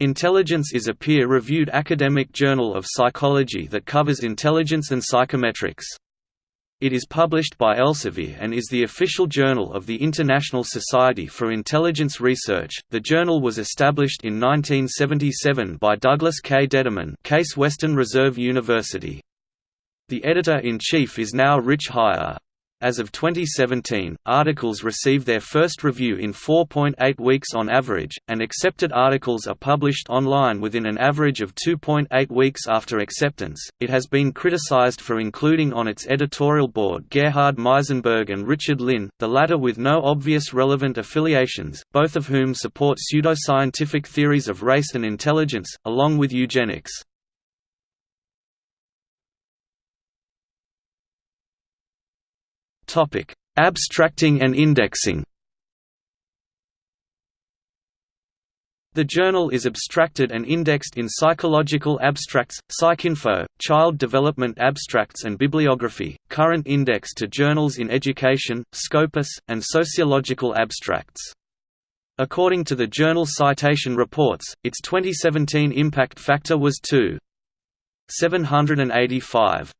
Intelligence is a peer-reviewed academic journal of psychology that covers intelligence and psychometrics. It is published by Elsevier and is the official journal of the International Society for Intelligence Research. The journal was established in 1977 by Douglas K. Detterman, Case Western Reserve University. The editor-in-chief is now Rich Haier. As of 2017, articles receive their first review in 4.8 weeks on average, and accepted articles are published online within an average of 2.8 weeks after acceptance. It has been criticized for including on its editorial board Gerhard Meisenberg and Richard Lynn, the latter with no obvious relevant affiliations, both of whom support pseudoscientific theories of race and intelligence, along with eugenics. Topic: Abstracting and indexing. The journal is abstracted and indexed in Psychological Abstracts, PsycInfo, Child Development Abstracts and Bibliography, current index to journals in education, Scopus, and Sociological Abstracts. According to the journal Citation Reports, its 2017 impact factor was 2.785.